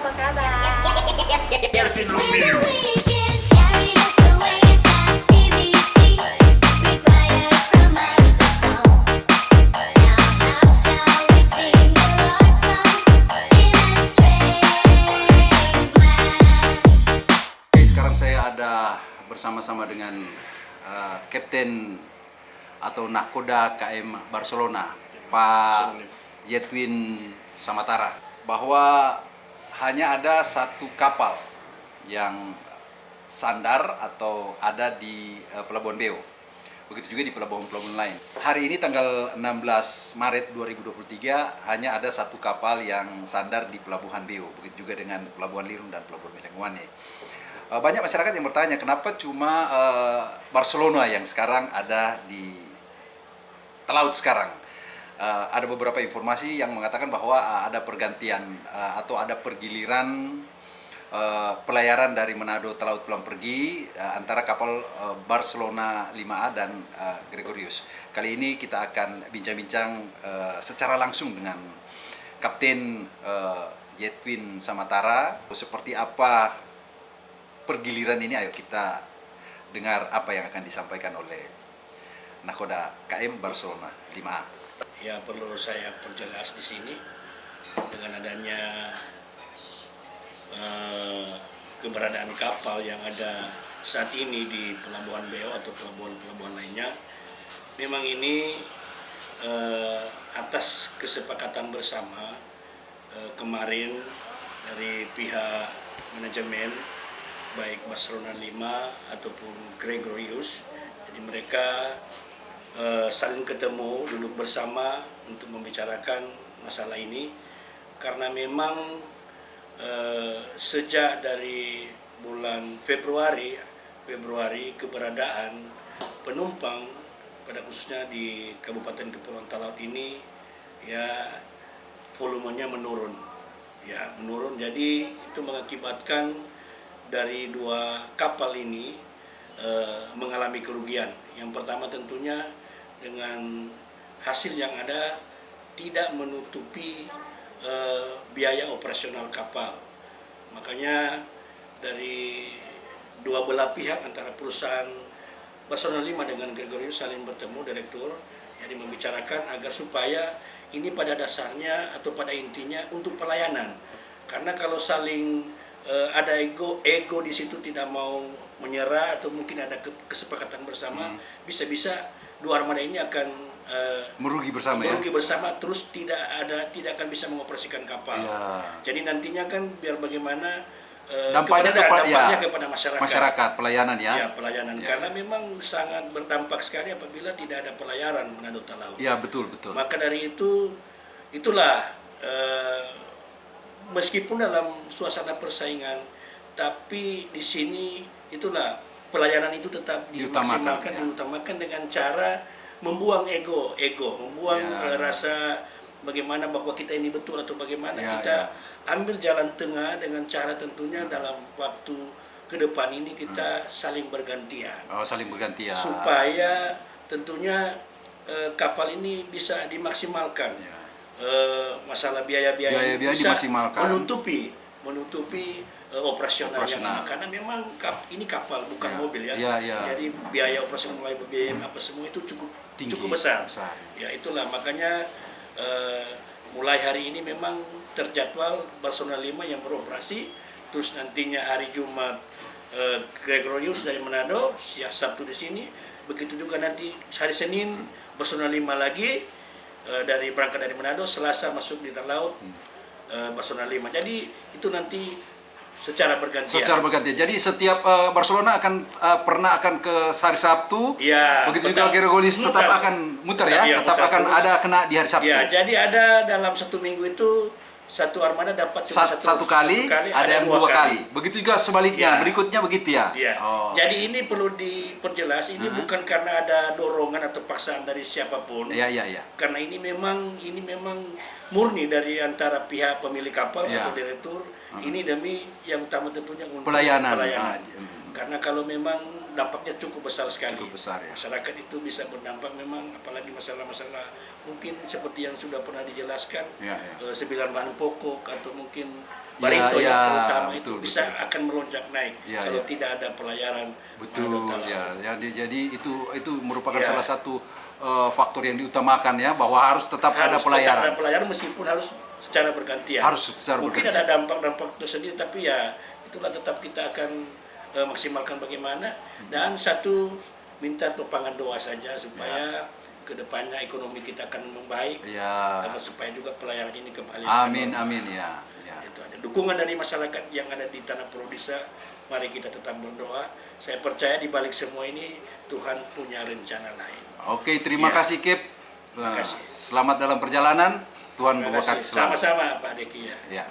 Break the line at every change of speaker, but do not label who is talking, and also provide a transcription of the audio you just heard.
apa kabar?
Bersama-sama dengan uh, Kapten atau Nakoda KM Barcelona, Pak Yetwin Samatara, bahwa hanya ada satu kapal yang sandar atau ada di uh, Pelabuhan Beo. Begitu juga di pelabuhan-pelabuhan lain. Hari ini tanggal 16 Maret 2023 hanya ada satu kapal yang sandar di Pelabuhan Beo. Begitu juga dengan Pelabuhan Lirung dan Pelabuhan Melengwane. Uh, banyak masyarakat yang bertanya kenapa cuma uh, Barcelona yang sekarang ada di laut sekarang. Uh, ada beberapa informasi yang mengatakan bahwa uh, ada pergantian uh, atau ada pergiliran uh, pelayaran dari Manado Telaut Pulang Pergi uh, antara kapal uh, Barcelona 5A dan uh, Gregorius. Kali ini kita akan bincang-bincang uh, secara langsung dengan Kapten uh, Yetwin Samatara seperti apa pergiliran ini ayo kita dengar apa yang akan disampaikan oleh Nakoda KM Barcelona 5A.
Ya perlu saya perjelas di sini dengan adanya eh, keberadaan kapal yang ada saat ini di Pelabuhan Beo atau pelabuhan-pelabuhan lainnya. Memang ini eh, atas kesepakatan bersama eh, kemarin dari pihak manajemen baik Barcelona 5 ataupun Gregorius. Jadi mereka eh, saling ketemu, duduk bersama untuk membicarakan masalah ini. Karena memang eh, sejak dari bulan Februari Februari keberadaan penumpang pada khususnya di Kabupaten Kepulauan Talaut ini ya volumenya menurun. Ya menurun. Jadi itu mengakibatkan dari dua kapal ini eh, mengalami kerugian. Yang pertama tentunya dengan hasil yang ada tidak menutupi eh, biaya operasional kapal. Makanya dari dua belah pihak antara perusahaan Barcelona 5 dengan Gregorius saling bertemu direktur jadi membicarakan agar supaya ini pada dasarnya atau pada intinya untuk pelayanan. Karena kalau saling eh, ada ego ego di situ tidak mau menyerah atau mungkin ada ke- kesepakatan bersama bisa-bisa dua armada ini akan eh,
Merugi bersama ya.
merugi bersama terus tidak ada tidak akan bisa mengoperasikan kapal
Ya.
jadi nantinya kan biar bagaimana eh,
Dampaknya
kepada,
kepada-
dampaknya
ya,
kepada masyarakat
Masyarakat pelayanan ya.
Ya, pelayanan.
Ya.
Karena memang sangat berdampak sekali apabila tidak ada pelayaran Manado Talaut.
Ya betul betul.
Maka dari itu, itulah eh, meskipun dalam suasana persaingan, tapi di sini itulah pelayanan itu tetap
Diutamakan,
dimaksimalkan,
ya.
diutamakan dengan cara membuang ego, ego, membuang
Ya.
eh, rasa bagaimana bahwa kita ini betul atau bagaimana
Ya,
kita
ya.
ambil jalan tengah dengan cara tentunya dalam waktu ke depan ini
Hmm.
kita saling bergantian
Oh, saling berganti ya.
supaya tentunya eh, kapal ini bisa dimaksimalkan
Ya.
Eh, masalah biaya-biaya bisa
dimaksimalkan.
menutupi menutupi eh, operasional, yang
Operasional.
karena memang kap, ini kapal bukan
Ya.
mobil ya.
Ya, ya.
jadi biaya operasional mulai BBM apa semua itu cukup
Tinggi,
cukup besar.
besar.
ya itulah makanya eh, mulai hari ini memang terjadwal Barcelona 5 yang beroperasi terus nantinya hari Jumat eh, Gregorius dari Manado siang Sabtu di sini begitu juga nanti hari Senin Barcelona 5 lagi eh, dari berangkat dari Manado Selasa masuk di Terlaut eh, Barcelona 5 jadi itu nanti secara bergantian
Secara berganti. Jadi setiap eh, Barcelona akan eh, pernah akan ke hari Sabtu.
Ya,
Begitu juga Gregorius tetap akan muter ya,
Iya,
tetap
muter
akan
terus.
ada kena di hari Sabtu.
Ya, jadi ada dalam satu minggu itu satu armada dapat cuma
Sat- satu, kali, ada, yang dua kali. Begitu juga sebaliknya,
Ya.
berikutnya begitu ya.
Ya.
Oh.
Jadi ini perlu diperjelas ini bukan karena ada dorongan atau paksaan dari siapa pun.
ya ya ya.
Karena ini memang ini memang murni dari antara pihak pemilik kapal
Ya.
atau direktur. Ini demi yang utama tentunya untuk
Pelayanan.
pelayanan.
Mm.
Karena kalau memang dampaknya cukup besar sekali.
Cukup besar, ya.
Masyarakat itu bisa berdampak memang apalagi masalah-masalah mungkin seperti yang sudah pernah dijelaskan
Ya, ya.
eh, sembilan bahan pokok atau mungkin
Ya,
barito
ya,
yang terutama itu
betul,
bisa
betul.
akan melonjak naik
Ya,
kalau
ya.
tidak ada pelayaran
Betul
Manado Talau.
ya. Jadi jadi itu itu merupakan
Ya.
salah satu eh, faktor yang diutamakan ya bahwa harus tetap ada
harus tetap
pelayaran.
ada pelayaran meskipun harus secara bergantian.
Harus secara
Mungkin
bergantian.
ada dampak-dampak tersendiri tapi ya itulah tetap kita akan eh, maksimalkan bagaimana dan satu minta topangan doa saja supaya ke depannya ekonomi kita akan membaik
Ya.
agar supaya juga pelayaran ini kembali
Amin
akan
amin ya. ya.
itu ada dukungan dari masyarakat yang ada di tanah Prodisa mari kita tetap berdoa saya percaya di balik semua ini Tuhan punya rencana lain
Oke, terima
Ya.
kasih Kip.
Terima
Eh,
kasih.
Selamat dalam perjalanan. Tuhan memberkati
sama-sama Pak Deki ya
Ya.